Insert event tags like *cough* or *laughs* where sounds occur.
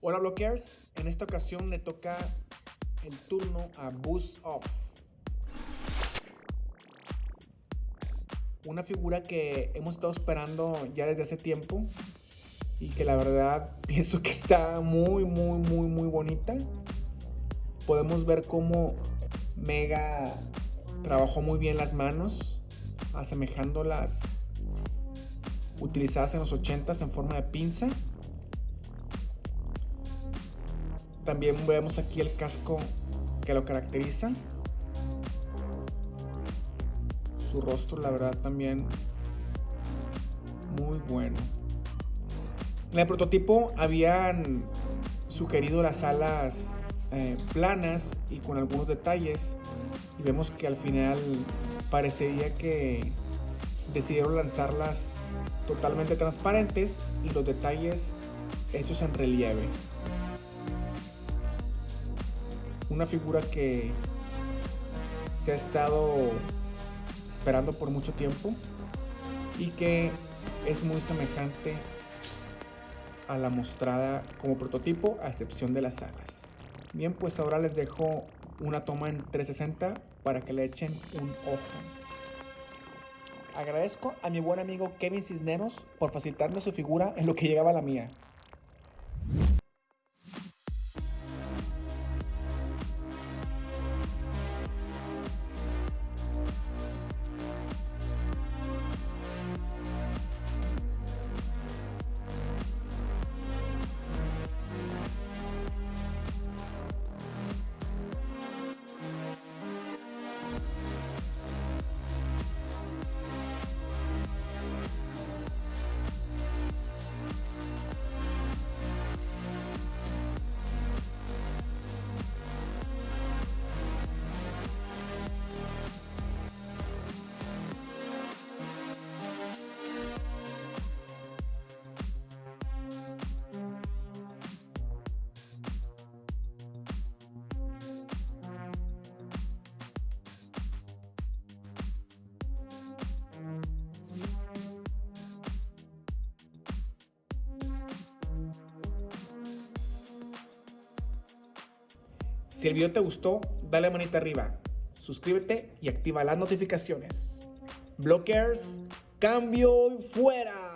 Hola blockers, en esta ocasión le toca el turno a Boost Off. Una figura que hemos estado esperando ya desde hace tiempo y que la verdad *laughs* pienso que está muy muy muy muy bonita. Podemos ver cómo Mega trabajó muy bien las manos, asemejando las utilizadas en los 80s en forma de pinza. También vemos aquí el casco que lo caracteriza. Su rostro, la verdad, también muy bueno. En el prototipo habían sugerido las alas eh, planas y con algunos detalles. Y vemos que al final parecería que decidieron lanzarlas totalmente transparentes y los detalles hechos en relieve una figura que se ha estado esperando por mucho tiempo y que es muy semejante a la mostrada como prototipo a excepción de las alas. Bien, pues ahora les dejo una toma en 360 para que le echen un ojo. Agradezco a mi buen amigo Kevin Cisneros por facilitarme su figura en lo que llegaba la mía. Si el video te gustó, dale manita arriba, suscríbete y activa las notificaciones. Blockers, cambio y fuera.